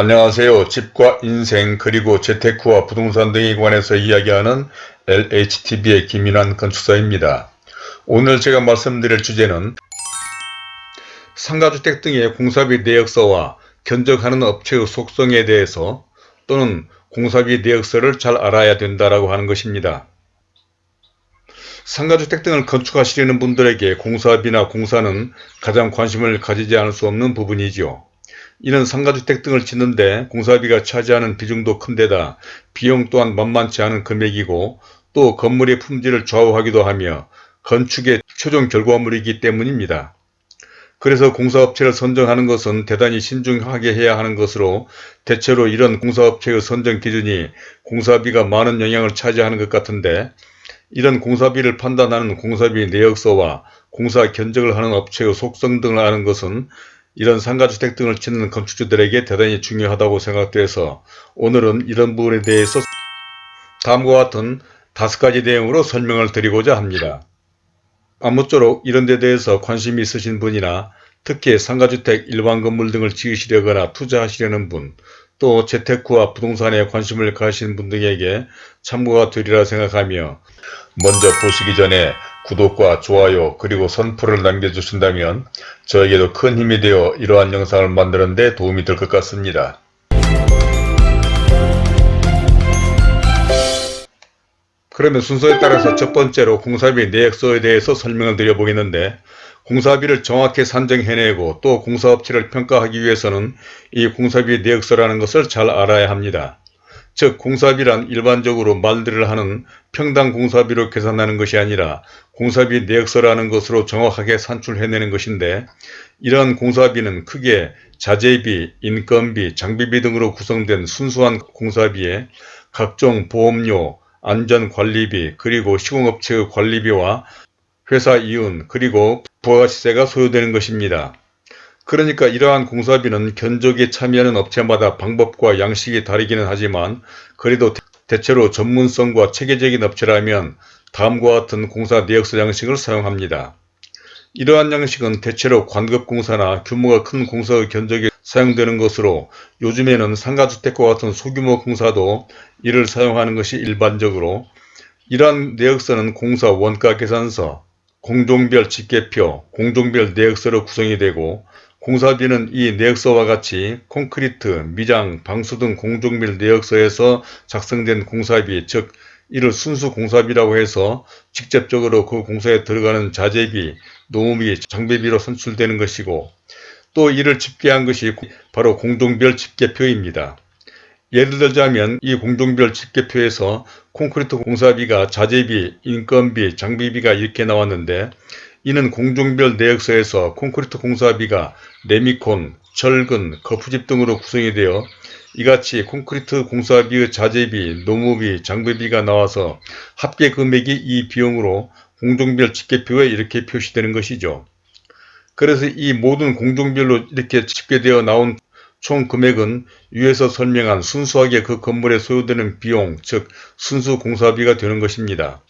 안녕하세요. 집과 인생 그리고 재테크와 부동산 등에 관해서 이야기하는 LHTV의 김인환 건축사입니다. 오늘 제가 말씀드릴 주제는 상가주택 등의 공사비 내역서와 견적하는 업체의 속성에 대해서 또는 공사비 내역서를 잘 알아야 된다라고 하는 것입니다. 상가주택 등을 건축하시려는 분들에게 공사비나 공사는 가장 관심을 가지지 않을 수 없는 부분이지요. 이는 상가주택 등을 짓는데 공사비가 차지하는 비중도 큰데다 비용 또한 만만치 않은 금액이고 또 건물의 품질을 좌우하기도 하며 건축의 최종 결과물이기 때문입니다. 그래서 공사업체를 선정하는 것은 대단히 신중하게 해야 하는 것으로 대체로 이런 공사업체의 선정 기준이 공사비가 많은 영향을 차지하는 것 같은데 이런 공사비를 판단하는 공사비 내역서와 공사 견적을 하는 업체의 속성 등을 아는 것은 이런 상가주택 등을 짓는 건축주들에게 대단히 중요하다고 생각돼서 오늘은 이런 부분에 대해서 다음과 같은 다섯 가지 내용으로 설명을 드리고자 합니다. 아무쪼록 이런 데 대해서 관심이 있으신 분이나 특히 상가주택 일반 건물 등을 지으시려거나 투자하시려는 분, 또 재테크와 부동산에 관심을 가신 분 등에게 참고가 되리라 생각하며 먼저 보시기 전에 구독과 좋아요 그리고 선풀을 남겨주신다면 저에게도 큰 힘이 되어 이러한 영상을 만드는 데 도움이 될 것 같습니다. 그러면 순서에 따라서 첫 번째로 공사비 내역서에 대해서 설명을 드려보겠는데 공사비를 정확히 산정해내고 또 공사업체를 평가하기 위해서는 이 공사비 내역서라는 것을 잘 알아야 합니다. 즉 공사비란 일반적으로 말들을 하는 평당 공사비로 계산하는 것이 아니라 공사비 내역서라는 것으로 정확하게 산출해내는 것인데 이러한 공사비는 크게 자재비, 인건비, 장비비 등으로 구성된 순수한 공사비에 각종 보험료, 안전관리비, 그리고 시공업체의 관리비와 회사 이윤, 그리고 부가시세가 소요되는 것입니다. 그러니까 이러한 공사비는 견적에 참여하는 업체마다 방법과 양식이 다르기는 하지만 그래도 대체로 전문성과 체계적인 업체라면 다음과 같은 공사 내역서 양식을 사용합니다. 이러한 양식은 대체로 관급공사나 규모가 큰 공사의 견적에 사용되는 것으로 요즘에는 상가주택과 같은 소규모 공사도 이를 사용하는 것이 일반적으로 이러한 내역서는 공사 원가 계산서, 공종별 집계표, 공종별 내역서로 구성이 되고 공사비는 이 내역서와 같이 콘크리트, 미장, 방수 등 공종별 내역서에서 작성된 공사비 즉 이를 순수 공사비라고 해서 직접적으로 그 공사에 들어가는 자재비, 노무비, 장비비로 선출되는 것이고 또 이를 집계한 것이 바로 공종별 집계표입니다. 예를 들자면 이 공종별 집계표에서 콘크리트 공사비가 자재비, 인건비, 장비비가 이렇게 나왔는데 이는 공종별 내역서에서 콘크리트 공사비가 레미콘, 철근, 거푸집 등으로 구성이 되어 이같이 콘크리트 공사비의 자재비, 노무비, 장비비가 나와서 합계 금액이 이 비용으로 공종별 집계표에 이렇게 표시되는 것이죠. 그래서 이 모든 공종별로 이렇게 집계되어 나온 총 금액은 위에서 설명한 순수하게 그 건물에 소요되는 비용, 즉 순수 공사비가 되는 것입니다.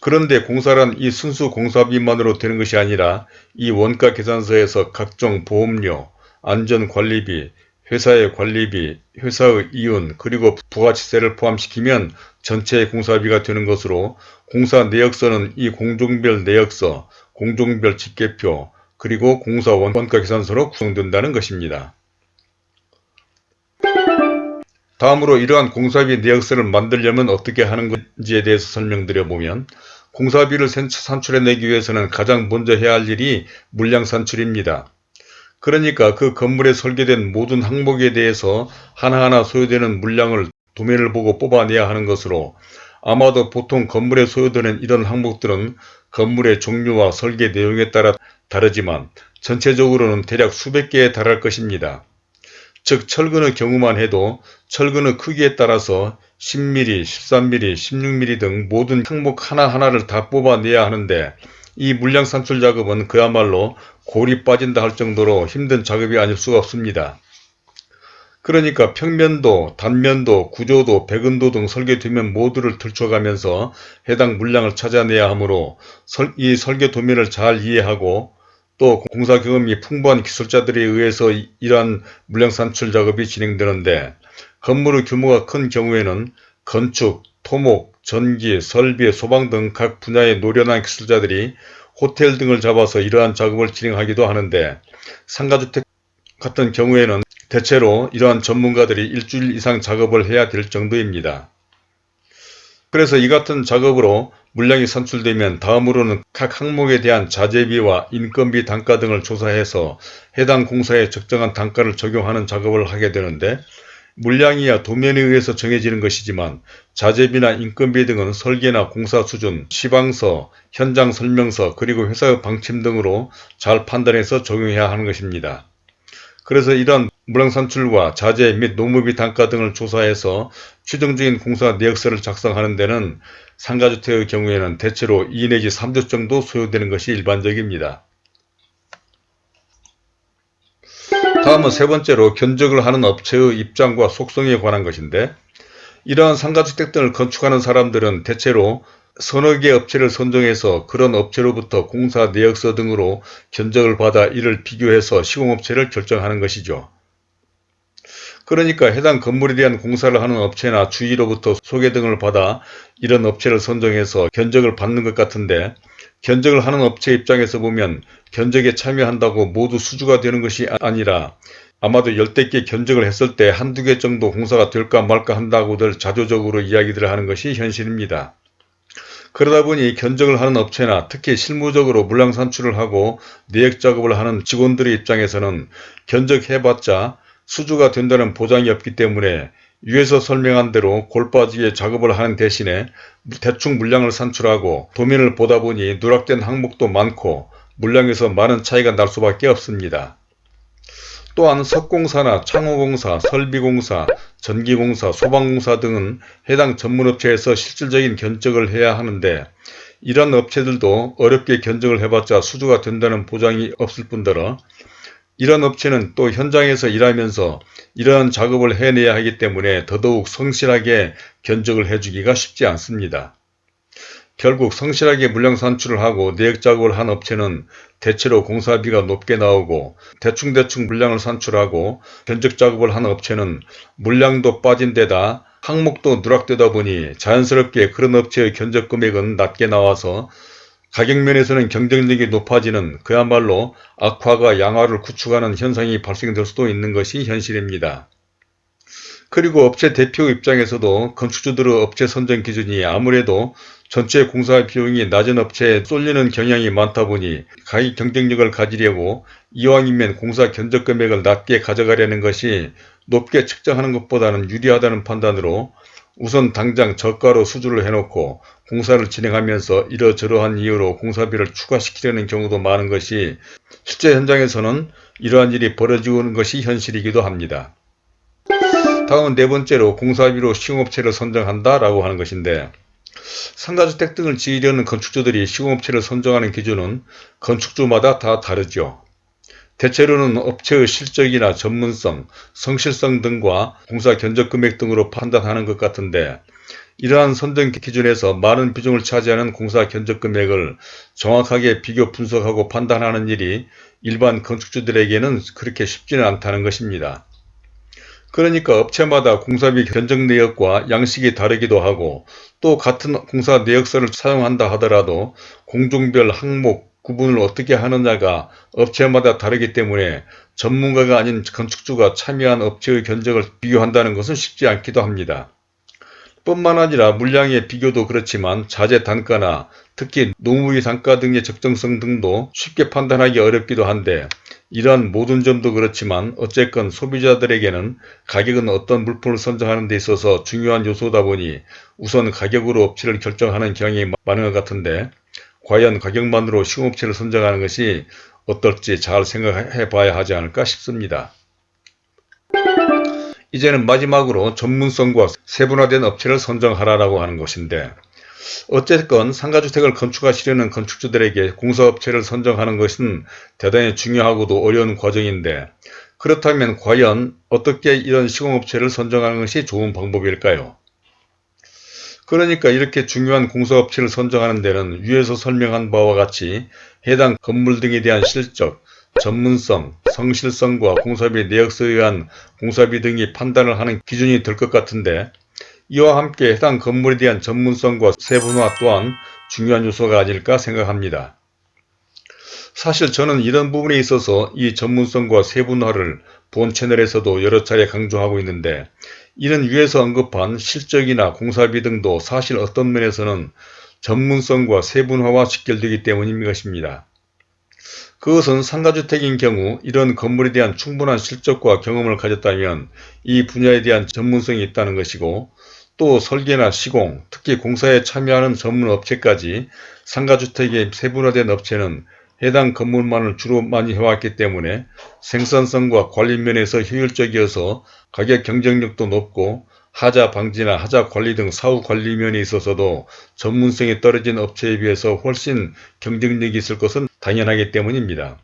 그런데 공사란 이 순수 공사비만으로 되는 것이 아니라 이 원가 계산서에서 각종 보험료, 안전관리비, 회사의 관리비, 회사의 이윤, 그리고 부가치세를 포함시키면 전체의 공사비가 되는 것으로 공사 내역서는 이 공종별 내역서, 공종별 집계표, 그리고 공사 원가 계산서로 구성된다는 것입니다. 다음으로 이러한 공사비 내역서를 만들려면 어떻게 하는 건지에 대해서 설명드려 보면 공사비를 산출해내기 위해서는 가장 먼저 해야 할 일이 물량 산출입니다. 그러니까 그 건물에 설계된 모든 항목에 대해서 하나하나 소요되는 물량을 도면을 보고 뽑아내야 하는 것으로 아마도 보통 건물에 소요되는 이런 항목들은 건물의 종류와 설계 내용에 따라 다르지만 전체적으로는 대략 수백 개에 달할 것입니다. 즉 철근의 경우만 해도 철근의 크기에 따라서 10mm, 13mm, 16mm 등 모든 항목 하나하나를 다 뽑아내야 하는데 이 물량 산출 작업은 그야말로 골이 빠진다 할 정도로 힘든 작업이 아닐 수가 없습니다. 그러니까 평면도, 단면도, 구조도, 백은도 등 설계 도면 모두를 들춰가면서 해당 물량을 찾아내야 하므로 이 설계 도면을 잘 이해하고 또 공사 경험이 풍부한 기술자들에 의해서 이- 이러한 물량 산출 작업이 진행되는데 건물의 규모가 큰 경우에는 건축, 토목, 전기, 설비, 소방 등 각 분야의 노련한 기술자들이 호텔 등을 잡아서 이러한 작업을 진행하기도 하는데 상가주택 같은 경우에는 대체로 이러한 전문가들이 일주일 이상 작업을 해야 될 정도입니다. 그래서 이 같은 작업으로 물량이 산출되면 다음으로는 각 항목에 대한 자재비와 인건비 단가 등을 조사해서 해당 공사에 적정한 단가를 적용하는 작업을 하게 되는데 물량이야 도면에 의해서 정해지는 것이지만 자재비나 인건비 등은 설계나 공사 수준, 시방서, 현장 설명서 그리고 회사의 방침 등으로 잘 판단해서 적용해야 하는 것입니다. 그래서 이러한 물량 산출과 자재 및 노무비 단가 등을 조사해서 최종적인 공사 내역서를 작성하는 데는 상가주택의 경우에는 대체로 2 내지 3주 정도 소요되는 것이 일반적입니다. 다음은 세 번째로 견적을 하는 업체의 입장과 속성에 관한 것인데 이러한 상가주택 등을 건축하는 사람들은 대체로 서너 개 업체를 선정해서 그런 업체로부터 공사 내역서 등으로 견적을 받아 이를 비교해서 시공업체를 결정하는 것이죠. 그러니까 해당 건물에 대한 공사를 하는 업체나 주위로부터 소개 등을 받아 이런 업체를 선정해서 견적을 받는 것 같은데 견적을 하는 업체 입장에서 보면 견적에 참여한다고 모두 수주가 되는 것이 아니라 아마도 열댓 개 견적을 했을 때 한두 개 정도 공사가 될까 말까 한다고들 자조적으로 이야기들을 하는 것이 현실입니다. 그러다 보니 견적을 하는 업체나 특히 실무적으로 물량 산출을 하고 내역 작업을 하는 직원들의 입장에서는 견적해봤자 수주가 된다는 보장이 없기 때문에 위에서 설명한 대로 골빠지게 작업을 하는 대신에 대충 물량을 산출하고 도면을 보다 보니 누락된 항목도 많고 물량에서 많은 차이가 날 수밖에 없습니다. 또한 석공사나 창호공사, 설비공사, 전기공사, 소방공사 등은 해당 전문업체에서 실질적인 견적을 해야 하는데 이런 업체들도 어렵게 견적을 해봤자 수주가 된다는 보장이 없을 뿐더러 이런 업체는 또 현장에서 일하면서 이러한 작업을 해내야 하기 때문에 더더욱 성실하게 견적을 해주기가 쉽지 않습니다. 결국 성실하게 물량 산출을 하고 내역 작업을 한 업체는 대체로 공사비가 높게 나오고 대충대충 물량을 산출하고 견적 작업을 한 업체는 물량도 빠진 데다 항목도 누락되다 보니 자연스럽게 그런 업체의 견적 금액은 낮게 나와서 가격면에서는 경쟁력이 높아지는 그야말로 악화가 양화를 구축하는 현상이 발생될 수도 있는 것이 현실입니다. 그리고 업체 대표 입장에서도 건축주들의 업체 선정 기준이 아무래도 전체 공사 비용이 낮은 업체에 쏠리는 경향이 많다 보니 가격 경쟁력을 가지려고 이왕이면 공사 견적 금액을 낮게 가져가려는 것이 높게 측정하는 것보다는 유리하다는 판단으로 우선 당장 저가로 수주를 해놓고 공사를 진행하면서 이러저러한 이유로 공사비를 추가시키려는 경우도 많은 것이 실제 현장에서는 이러한 일이 벌어지고 있는 것이 현실이기도 합니다. 다음은 네 번째로 공사비로 시공업체를 선정한다 라고 하는 것인데 상가주택 등을 지으려는 건축주들이 시공업체를 선정하는 기준은 건축주마다 다 다르죠. 대체로는 업체의 실적이나 전문성, 성실성 등과 공사 견적 금액 등으로 판단하는 것 같은데 이러한 선정 기준에서 많은 비중을 차지하는 공사 견적 금액을 정확하게 비교 분석하고 판단하는 일이 일반 건축주들에게는 그렇게 쉽지는 않다는 것입니다. 그러니까 업체마다 공사비 견적 내역과 양식이 다르기도 하고 또 같은 공사 내역서를 사용한다 하더라도 공종별 항목 구분을 어떻게 하느냐가 업체마다 다르기 때문에 전문가가 아닌 건축주가 참여한 업체의 견적을 비교한다는 것은 쉽지 않기도 합니다. 뿐만 아니라 물량의 비교도 그렇지만 자재 단가나 특히 노무비 단가 등의 적정성 등도 쉽게 판단하기 어렵기도 한데 이러한 모든 점도 그렇지만 어쨌건 소비자들에게는 가격은 어떤 물품을 선정하는 데 있어서 중요한 요소다 보니 우선 가격으로 업체를 결정하는 경향이 많은 것 같은데 과연 가격만으로 시공업체를 선정하는 것이 어떨지 잘 생각해 봐야 하지 않을까 싶습니다. 이제는 마지막으로 전문성과 세분화된 업체를 선정하라고 하는 것인데 어쨌건 상가주택을 건축하시려는 건축주들에게 공사업체를 선정하는 것은 대단히 중요하고도 어려운 과정인데 그렇다면 과연 어떻게 이런 시공업체를 선정하는 것이 좋은 방법일까요? 그러니까 이렇게 중요한 공사업체를 선정하는 데는 위에서 설명한 바와 같이 해당 건물 등에 대한 실적, 전문성, 성실성과 공사비 내역서에 의한 공사비 등이 판단을 하는 기준이 될 것 같은데 이와 함께 해당 건물에 대한 전문성과 세분화 또한 중요한 요소가 아닐까 생각합니다. 사실 저는 이런 부분에 있어서 이 전문성과 세분화를 본 채널에서도 여러 차례 강조하고 있는데 이는 위에서 언급한 실적이나 공사비 등도 사실 어떤 면에서는 전문성과 세분화와 직결되기 때문인 것입니다. 그것은 상가주택인 경우 이런 건물에 대한 충분한 실적과 경험을 가졌다면 이 분야에 대한 전문성이 있다는 것이고 또 설계나 시공, 특히 공사에 참여하는 전문 업체까지 상가주택의 세분화된 업체는 해당 건물만을 주로 많이 해왔기 때문에 생산성과 관리 면에서 효율적이어서 가격 경쟁력도 높고 하자 방지나 하자 관리 등 사후 관리 면에 있어서도 전문성이 떨어진 업체에 비해서 훨씬 경쟁력이 있을 것은 당연하기 때문입니다.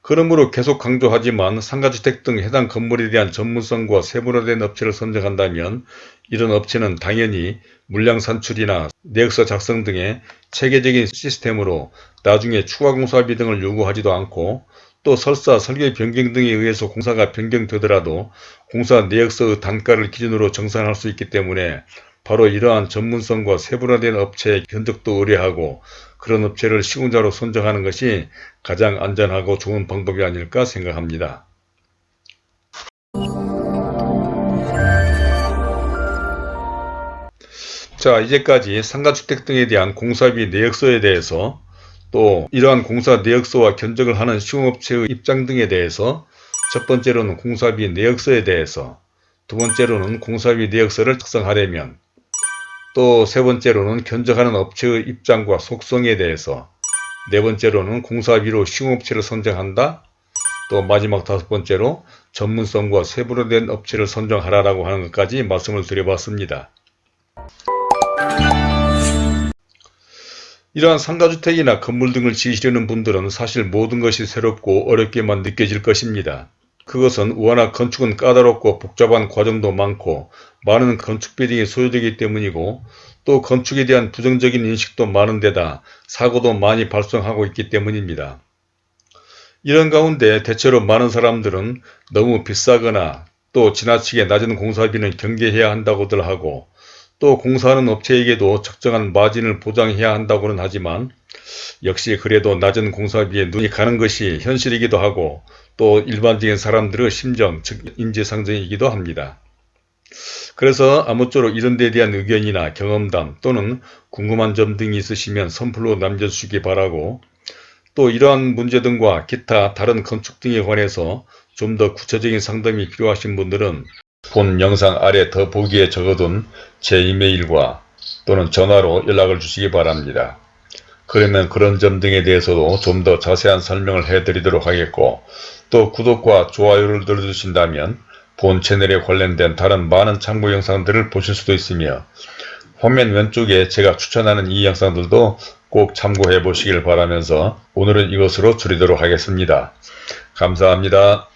그러므로 계속 강조하지만 상가주택 등 해당 건물에 대한 전문성과 세분화된 업체를 선정한다면 이런 업체는 당연히 물량 산출이나 내역서 작성 등의 체계적인 시스템으로 나중에 추가 공사비 등을 요구하지도 않고 또 설사 설계 변경 등에 의해서 공사가 변경되더라도 공사 내역서의 단가를 기준으로 정산할 수 있기 때문에 바로 이러한 전문성과 세분화된 업체의 견적도 의뢰하고 그런 업체를 시공자로 선정하는 것이 가장 안전하고 좋은 방법이 아닐까 생각합니다. 자 이제까지 상가주택 등에 대한 공사비 내역서에 대해서 또 이러한 공사 내역서와 견적을 하는 시공업체의 입장 등에 대해서 첫 번째로는 공사비 내역서에 대해서 두 번째로는 공사비 내역서를 작성하려면 또 세 번째로는 견적하는 업체의 입장과 속성에 대해서 네 번째로는 공사비로 시공업체를 선정한다 또 마지막 다섯 번째로 전문성과 세분화된 업체를 선정하라고 하는 것까지 말씀을 드려봤습니다. 이러한 상가주택이나 건물 등을 지으시려는 분들은 사실 모든 것이 새롭고 어렵게만 느껴질 것입니다. 그것은 워낙 건축은 까다롭고 복잡한 과정도 많고 많은 건축 비용이 소요되기 때문이고 또 건축에 대한 부정적인 인식도 많은 데다 사고도 많이 발생하고 있기 때문입니다. 이런 가운데 대체로 많은 사람들은 너무 비싸거나 또 지나치게 낮은 공사비는 경계해야 한다고들 하고 또 공사하는 업체에게도 적정한 마진을 보장해야 한다고는 하지만 역시 그래도 낮은 공사비에 눈이 가는 것이 현실이기도 하고 또 일반적인 사람들의 심정, 즉 인지상정이기도 합니다. 그래서 아무쪼록 이런 데 대한 의견이나 경험담 또는 궁금한 점 등이 있으시면 선플로 남겨주시기 바라고 또 이러한 문제 등과 기타 다른 건축 등에 관해서 좀 더 구체적인 상담이 필요하신 분들은 본 영상 아래 더 보기에 적어둔 제 이메일과 또는 전화로 연락을 주시기 바랍니다. 그러면 그런 점 등에 대해서도 좀 더 자세한 설명을 해드리도록 하겠고 또 구독과 좋아요를 눌러주신다면 본 채널에 관련된 다른 많은 참고 영상들을 보실 수도 있으며 화면 왼쪽에 제가 추천하는 이 영상들도 꼭 참고해 보시길 바라면서 오늘은 이것으로 줄이도록 하겠습니다. 감사합니다.